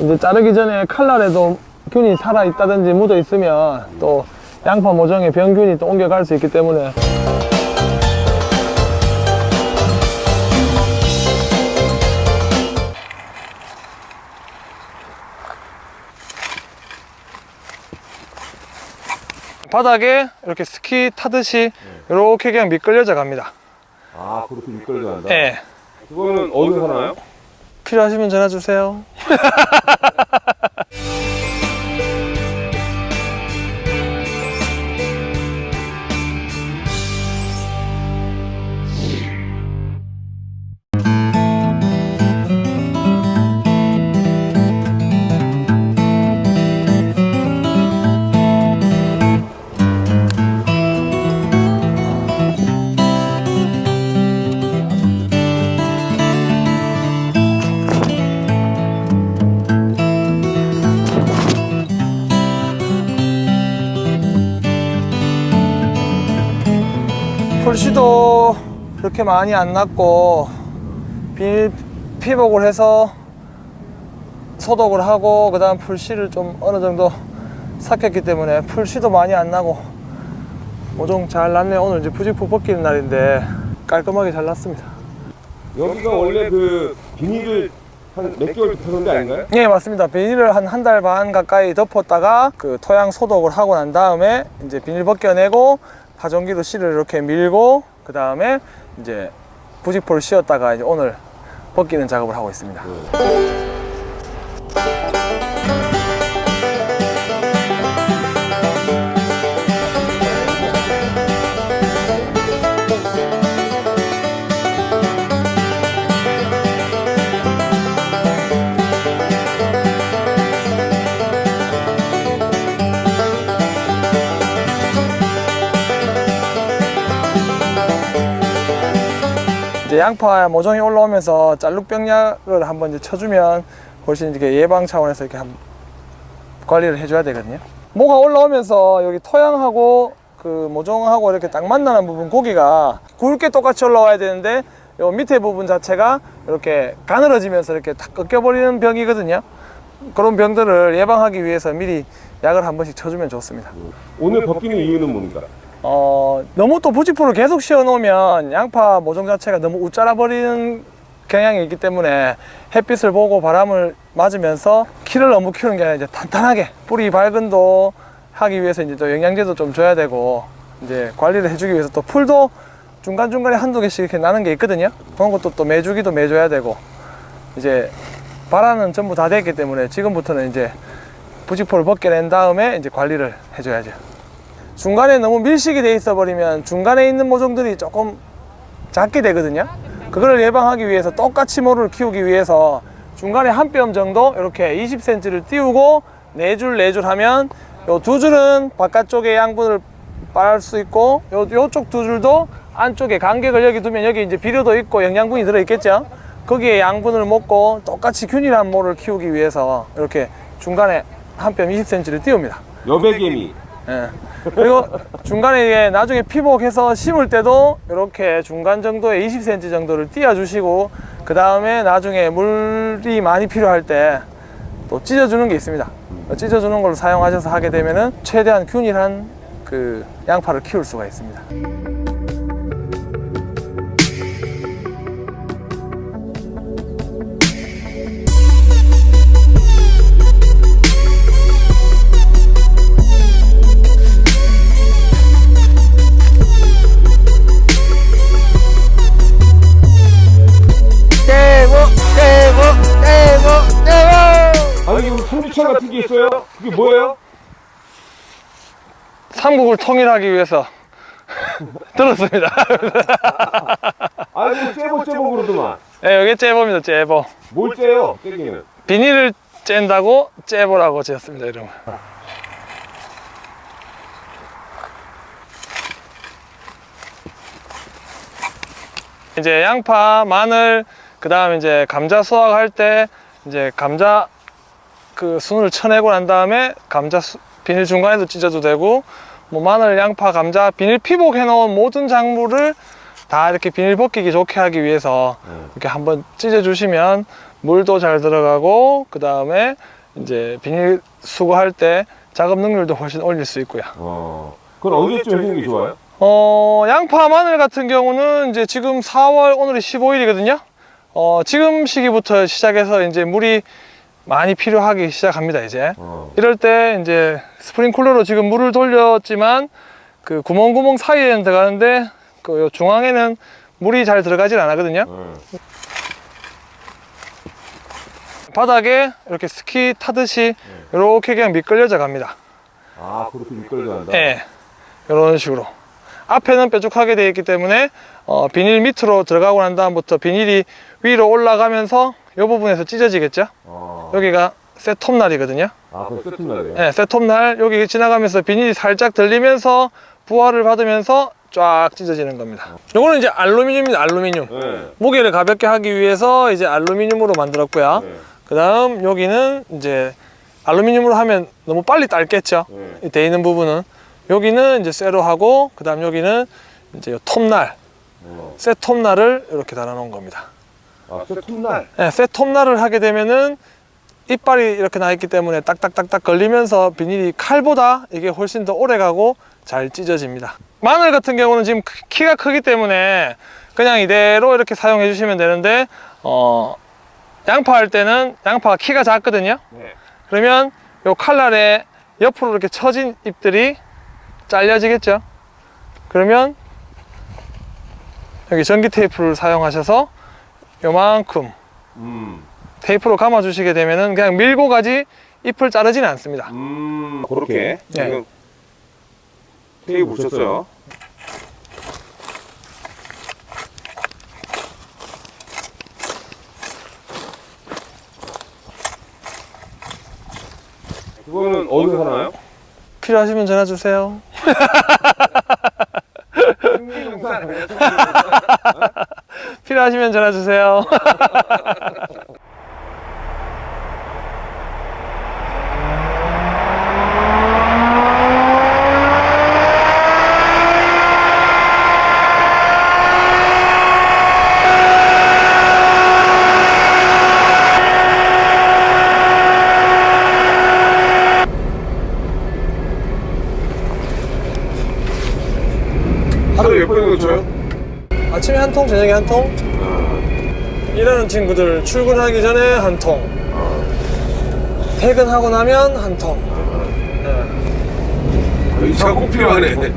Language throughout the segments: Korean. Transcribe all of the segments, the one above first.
이제 자르기 전에 칼날에도 균이 살아 있다든지 묻어 있으면 또 양파 모종에 병균이 또 옮겨갈 수 있기 때문에 바닥에 이렇게 스키 타듯이 이렇게 그냥 미끌려져 갑니다. 아 그렇게 미끌려 간다. 예. 그거는 어디서 사나요? 필요하시면 전화 주세요. 풀씨도 그렇게 많이 안 났고 비닐 피복을 해서 소독을 하고 그 다음 풀씨를 좀 어느 정도 삭혔기 때문에 풀씨도 많이 안 나고 모종 잘 났네요 오늘 이제 부직포 벗기는 날인데 깔끔하게 잘 났습니다. 여기가 원래 그 비닐을 한 몇 개월 덮어놓은 데 아닌가요? 예 맞습니다. 비닐을 한 한 달 반 가까이 덮었다가 그 토양 소독을 하고 난 다음에 이제 비닐 벗겨내고 파종기로 씨를 이렇게 밀고 그 다음에 이제 부직포를 씌웠다가 이제 오늘 벗기는 작업을 하고 있습니다 이제 양파 모종이 올라오면서 짤룩병약을 한번 이제 쳐주면 훨씬 이렇게 예방 차원에서 이렇게 한 관리를 해줘야 되거든요. 모가 올라오면서 여기 토양하고 그 모종하고 이렇게 딱 만나는 부분 고기가 굵게 똑같이 올라와야 되는데 요 밑에 부분 자체가 이렇게 가늘어지면서 이렇게 탁 꺾여버리는 병이거든요. 그런 병들을 예방하기 위해서 미리 약을 한 번씩 쳐주면 좋습니다. 오늘 벗기는 이유는 뭡니까? 어, 너무 또 부직포를 계속 씌워 놓으면 양파 모종 자체가 너무 우짜라 버리는 경향이 있기 때문에 햇빛을 보고 바람을 맞으면서 키를 너무 키우는 게 아니라 이제 탄탄하게 뿌리 발근도 하기 위해서 이제 또 영양제도 좀 줘야 되고 이제 관리를 해주기 위해서 또 풀도 중간중간에 한두 개씩 이렇게 나는 게 있거든요. 그런 것도 또 매주기도 매줘야 되고 이제 발화는 전부 다 됐기 때문에 지금부터는 이제 부직포를 벗겨낸 다음에 이제 관리를 해줘야죠. 중간에 너무 밀식이 돼 있어 버리면 중간에 있는 모종들이 조금 작게 되거든요. 그걸 예방하기 위해서 똑같이 모를 키우기 위해서 중간에 한 뼘 정도 이렇게 20cm를 띄우고 네 줄 네 줄 하면 요 두 줄은 바깥쪽에 양분을 빨수 있고 요 요쪽 두 줄도 안쪽에 간격을 여기 두면 여기 이제 비료도 있고 영양분이 들어 있겠죠? 거기에 양분을 먹고 똑같이 균일한 모를 키우기 위해서 이렇게 중간에 한 뼘 20cm를 띄웁니다. 여백개미. 예. 그리고 중간에 이게 나중에 피복해서 심을 때도 이렇게 중간 정도에 20cm 정도를 띄워 주시고 그 다음에 나중에 물이 많이 필요할 때 또 찢어주는 게 있습니다 찢어주는 걸로 사용하셔서 하게 되면 은 최대한 균일한 그 양파를 키울 수가 있습니다 삼국을 통일하기 위해서 들었습니다 아이고 째보 째보 그러더만. 예, 이게 째보입니다 째보 뭘 째요? 째기는. 비닐을 짠다고 째보라고 지었습니다 이름을 이제 양파, 마늘, 그 다음 이제 감자 수확할 때 이제 감자 그 순을 쳐내고 난 다음에 감자 수- 비닐 중간에도 찢어도 되고 뭐 마늘, 양파, 감자 비닐 피복 해 놓은 모든 작물을 다 이렇게 비닐 벗기기 좋게 하기 위해서 네. 이렇게 한번 찢어 주시면 물도 잘 들어가고 그 다음에 이제 비닐 수거할 때 작업 능률도 훨씬 올릴 수 있고요. 어. 그건 언제쯤 해주는 게 좋아요? 어, 양파 마늘 같은 경우는 이제 지금 4월 오늘이 15일이거든요. 어, 지금 시기부터 시작해서 이제 물이 많이 필요하기 시작합니다, 이제. 어. 이럴 때 이제 스프링쿨러로 지금 물을 돌렸지만 그 구멍구멍 사이에는 들어가는데 그 중앙에는 물이 잘 들어가질 않거든요. 네. 바닥에 이렇게 스키 타듯이 이렇게 그냥 미끌려져 갑니다. 아 그렇게 미끌려 간다. 예. 이런 식으로. 앞에는 뾰족하게 되어 있기 때문에 어, 비닐 밑으로 들어가고 난 다음부터 비닐이 위로 올라가면서 이 부분에서 찢어지겠죠? 어. 여기가 셋톱날이거든요. 아 그럼 세팅날이에요. 네, 셋톱날 여기 지나가면서 비닐이 살짝 들리면서 부하를 받으면서 쫙 찢어지는 겁니다. 요거는 이제 알루미늄입니다. 알루미늄. 네. 무게를 가볍게 하기 위해서 이제 알루미늄으로 만들었고요. 네. 그 다음 여기는 이제 알루미늄으로 하면 너무 빨리 딸겠죠. 네. 이돼 있는 부분은 여기는 이제 쇠로 하고 그 다음 여기는 이제 요 톱날, 어. 쇠 톱날을 이렇게 달아 놓은 겁니다. 아 세팅날. 네, 쇠 톱날을 하게 되면은 이빨이 이렇게 나 있기 때문에 딱딱딱딱 걸리면서 비닐이 칼보다 이게 훨씬 더 오래 가고 잘 찢어집니다. 마늘 같은 경우는 지금 크- 키가 크기 때문에 그냥 이대로 이렇게 사용해 주시면 되는데 어, 양파 할 때는 양파가 키가 작거든요. 네. 그러면 요 칼날에 옆으로 이렇게 처진 잎들이 잘려지겠죠. 그러면 여기 전기 테이프를 사용하셔서 요만큼 음. 테이프로 감아 주시게 되면은 그냥 밀고 가지 잎을 자르지는 않습니다. 음. 그렇게. 네. 지금 테이프 붙였어요. 그거는 어디서 사나요? 필요하시면 전화 주세요. 필요하시면 전화 주세요. 하루에 몇 번이나 쳐요? 아침에 한 통, 저녁에 한 통. 일하는 친구들 출근하기 전에 한 통. 퇴근하고 나면 한 통. 네. 이 차가 꼭 필요하네. 네.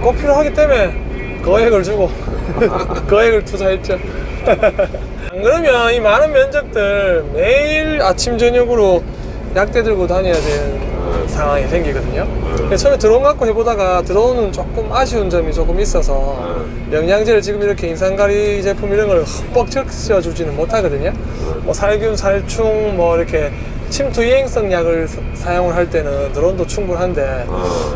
꼭 필요하기 때문에 거액을 주고 거액을 투자했죠. 안 그러면 이 많은 면적들 매일 아침 저녁으로 약대 들고 다녀야 되는 상황이 생기거든요. 그래서 처음에 드론 갖고 해보다가 드론은 조금 아쉬운 점이 조금 있어서 영양제를 지금 이렇게 인산가리 제품 이런 걸 흠뻑 적셔주지는 못하거든요. 뭐 살균, 살충, 뭐 이렇게 침투 이행성 약을 사- 사용을 할 때는 드론도 충분한데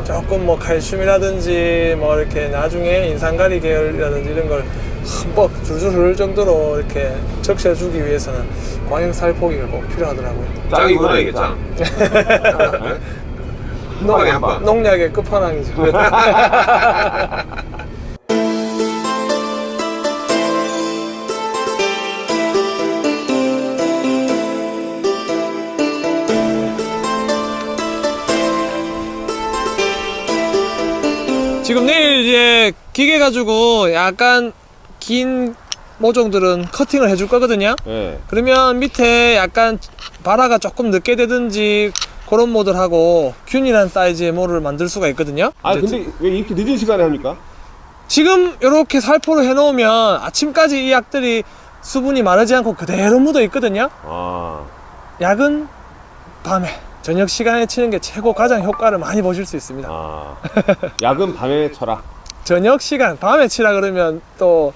조금 뭐 칼슘이라든지 뭐 이렇게 나중에 인산가리 계열이라든지 이런 걸 흠뻑 줄줄 흐를 정도로 이렇게 적셔주기 위해서는 광역 살 포기가 꼭 필요하더라고요. 짱이구나 이게 짱. 한 방에 한 방. 농약의 끝판왕이죠. 지금 내일 이제 기계 가지고 약간 긴 모종들은 커팅을 해줄 거거든요. 네. 그러면 밑에 약간 바라가 조금 늦게 되든지 그런 모델하고 균일한 사이즈의 모를 만들 수가 있거든요. 아 근데 왜 이렇게 늦은 시간에 합니까? 지금 이렇게 살포를 해놓으면 아침까지 이 약들이 수분이 마르지 않고 그대로 묻어 있거든요. 아. 약은 밤에 저녁 시간에 치는 게 최고 가장 효과를 많이 보실 수 있습니다. 아. 약은 밤에 쳐라. 저녁 시간 밤에 치라 그러면 또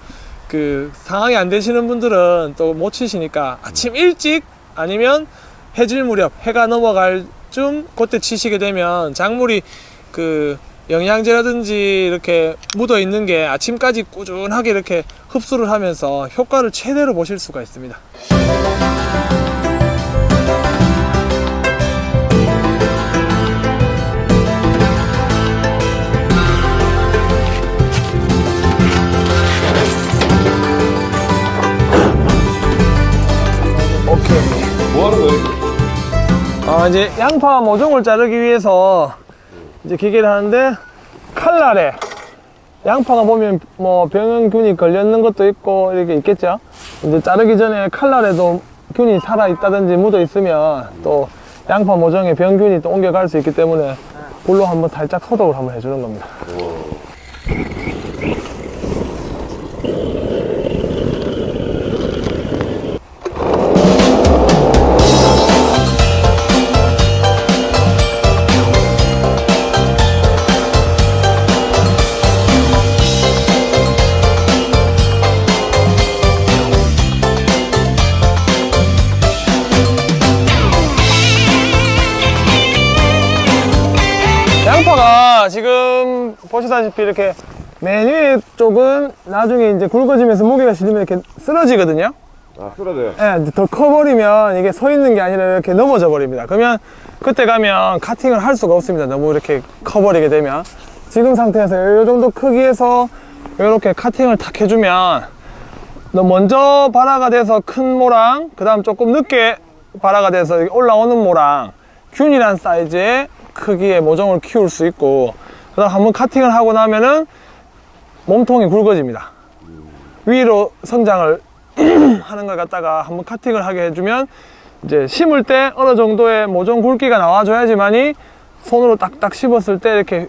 그 상황이 안 되시는 분들은 또 못 치시니까 아침 일찍 아니면 해질 무렵 해가 넘어갈 쯤 그때 치시게 되면 작물이 그 영양제라든지 이렇게 묻어 있는 게 아침까지 꾸준하게 이렇게 흡수를 하면서 효과를 최대로 보실 수가 있습니다. 오케이. 뭐하는 거야 제 양파 모종을 자르기 위해서 이제 기계를 하는데 칼날에 양파가 보면 뭐 병균이 걸렸는 것도 있고 이렇게 있겠죠. 이제 자르기 전에 칼날에도 균이 살아 있다든지 묻어 있으면 또 양파 모종에 병균이 또 옮겨갈 수 있기 때문에 불로 한번 살짝 소독을 한번 해주는 겁니다. 양파가 지금 보시다시피 이렇게 맨 위에 쪽은 나중에 이제 굵어지면서 무게가 실리면 이렇게 쓰러지거든요. 아 쓰러져요. 예, 이제 더 커버리면 이게 서 있는 게 아니라 이렇게 넘어져 버립니다. 그러면 그때 가면 카팅을 할 수가 없습니다. 너무 이렇게 커버리게 되면. 지금 상태에서 이 정도 크기에서 이렇게 카팅을 탁 해주면 너 먼저 발화가 돼서 큰 모랑, 그 다음 조금 늦게 발화가 돼서 올라오는 모랑, 균일한 사이즈의 크기의 모종을 키울 수 있고, 그 다음 한번 카팅을 하고 나면은 몸통이 굵어집니다. 위로 성장을 하는 걸 갖다가 한번 카팅을 하게 해주면 이제 심을 때 어느 정도의 모종 굵기가 나와줘야지만이 손으로 딱딱 씹었을 때 이렇게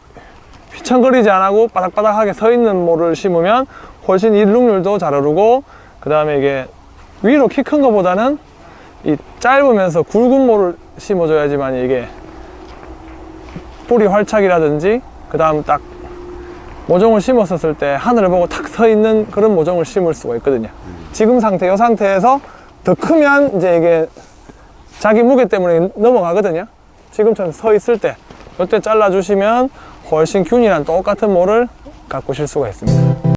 휘청거리지 안 하고 바닥바닥하게 서 있는 모를 심으면 훨씬 일룩률도 잘 오르고 그 다음에 이게 위로 키큰 거보다는 이 짧으면서 굵은 모를 심어줘야지만 이게 뿌리 활착이라든지 그 다음 딱 모종을 심었었을 때 하늘을 보고 탁 서 있는 그런 모종을 심을 수가 있거든요. 지금 상태, 이 상태에서 더 크면 이제 이게 자기 무게 때문에 넘어가거든요. 지금처럼 서 있을 때, 이때 잘라주시면 훨씬 균이랑 똑같은 모를 가꾸실 수가 있습니다.